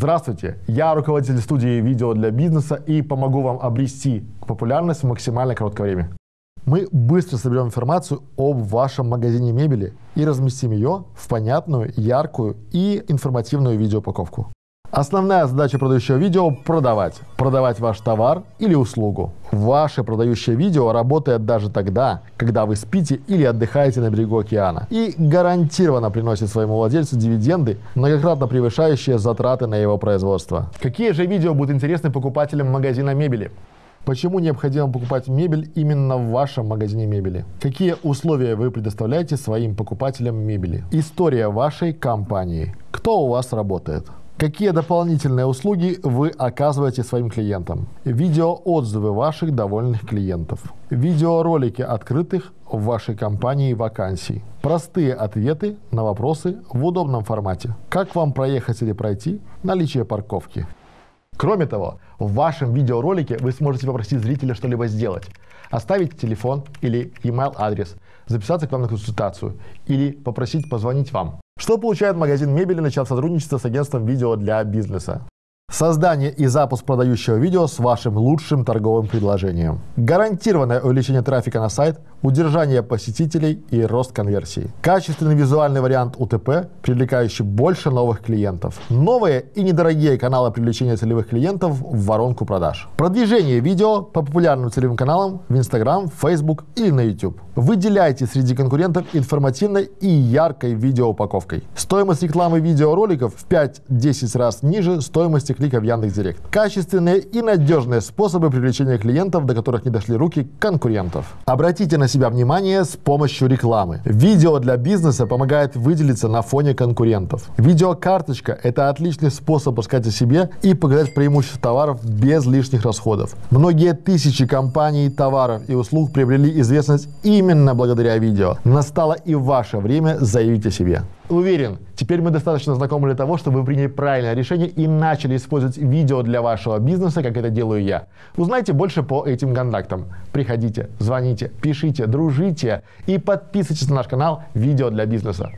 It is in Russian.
Здравствуйте, я руководитель студии видео для бизнеса и помогу вам обрести популярность в максимально короткое время. Мы быстро соберем информацию об вашем магазине мебели и разместим ее в понятную, яркую и информативную видеоупаковку. Основная задача продающего видео – продавать. Продавать ваш товар или услугу. Ваше продающее видео работает даже тогда, когда вы спите или отдыхаете на берегу океана. И гарантированно приносит своему владельцу дивиденды, многократно превышающие затраты на его производство. Какие же видео будут интересны покупателям магазина мебели? Почему необходимо покупать мебель именно в вашем магазине мебели? Какие условия вы предоставляете своим покупателям мебели? История вашей компании. Кто у вас работает? Какие дополнительные услуги вы оказываете своим клиентам? Видеоотзывы ваших довольных клиентов. Видеоролики открытых в вашей компании вакансий. Простые ответы на вопросы в удобном формате. Как вам проехать или пройти? Наличие парковки. Кроме того, в вашем видеоролике вы сможете попросить зрителя что-либо сделать. Оставить телефон или email адрес, записаться к вам на консультацию или попросить позвонить вам. Что получает магазин мебели, начав сотрудничество с агентством видео для бизнеса? Создание и запуск продающего видео с вашим лучшим торговым предложением. Гарантированное увеличение трафика на сайт, удержание посетителей и рост конверсии. Качественный визуальный вариант УТП, привлекающий больше новых клиентов. Новые и недорогие каналы привлечения целевых клиентов в воронку продаж. Продвижение видео по популярным целевым каналам в Instagram, Facebook или на YouTube. Выделяйте среди конкурентов информативной и яркой видеоупаковкой. Стоимость рекламы видеороликов в 5-10 раз ниже стоимости клика в Яндекс.Директ. Качественные и надежные способы привлечения клиентов, до которых не дошли руки конкурентов. Обратите на себя внимание с помощью рекламы. Видео для бизнеса помогает выделиться на фоне конкурентов. Видеокарточка – это отличный способ рассказать о себе и показать преимущества товаров без лишних расходов. Многие тысячи компаний, товаров и услуг приобрели известность именно благодаря видео. Настало и ваше время заявить о себе. Уверен, теперь мы достаточно знакомы для того, чтобы вы приняли правильное решение и начали использовать видео для вашего бизнеса, как это делаю я. Узнайте больше по этим контактам. Приходите, звоните, пишите, дружите и подписывайтесь на наш канал «Видео для бизнеса».